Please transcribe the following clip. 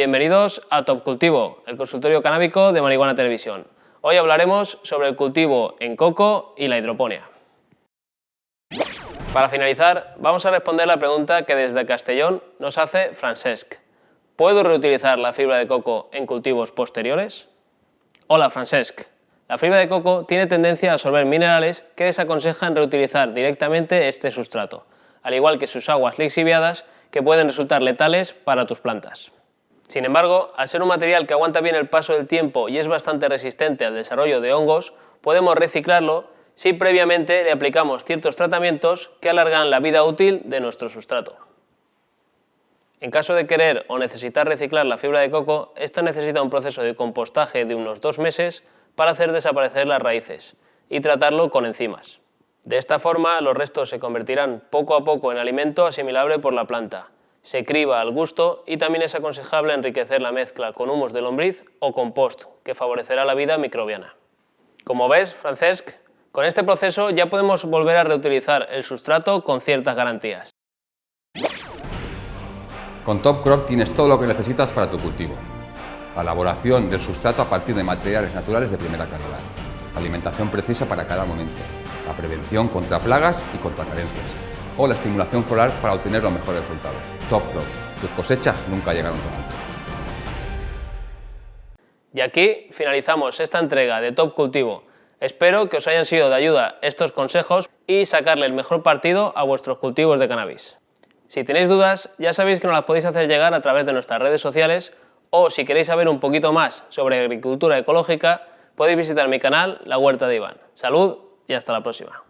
Bienvenidos a Top Cultivo, el consultorio canábico de Marihuana Televisión. Hoy hablaremos sobre el cultivo en coco y la hidroponía. Para finalizar, vamos a responder la pregunta que desde Castellón nos hace Francesc. ¿Puedo reutilizar la fibra de coco en cultivos posteriores? Hola Francesc. La fibra de coco tiene tendencia a absorber minerales que desaconsejan reutilizar directamente este sustrato, al igual que sus aguas lixiviadas que pueden resultar letales para tus plantas. Sin embargo, al ser un material que aguanta bien el paso del tiempo y es bastante resistente al desarrollo de hongos, podemos reciclarlo si previamente le aplicamos ciertos tratamientos que alargan la vida útil de nuestro sustrato. En caso de querer o necesitar reciclar la fibra de coco, esta necesita un proceso de compostaje de unos dos meses para hacer desaparecer las raíces y tratarlo con enzimas. De esta forma, los restos se convertirán poco a poco en alimento asimilable por la planta, se criba al gusto y también es aconsejable enriquecer la mezcla con humos de lombriz o compost, que favorecerá la vida microbiana. Como ves, Francesc, con este proceso ya podemos volver a reutilizar el sustrato con ciertas garantías. Con Top Crop tienes todo lo que necesitas para tu cultivo. La elaboración del sustrato a partir de materiales naturales de primera calidad. alimentación precisa para cada momento. La prevención contra plagas y contra carencias o la estimulación floral para obtener los mejores resultados. Top Crop. Tus cosechas nunca llegaron tan. Y aquí finalizamos esta entrega de Top Cultivo. Espero que os hayan sido de ayuda estos consejos y sacarle el mejor partido a vuestros cultivos de cannabis. Si tenéis dudas, ya sabéis que nos las podéis hacer llegar a través de nuestras redes sociales o si queréis saber un poquito más sobre agricultura ecológica, podéis visitar mi canal La Huerta de Iván. Salud y hasta la próxima.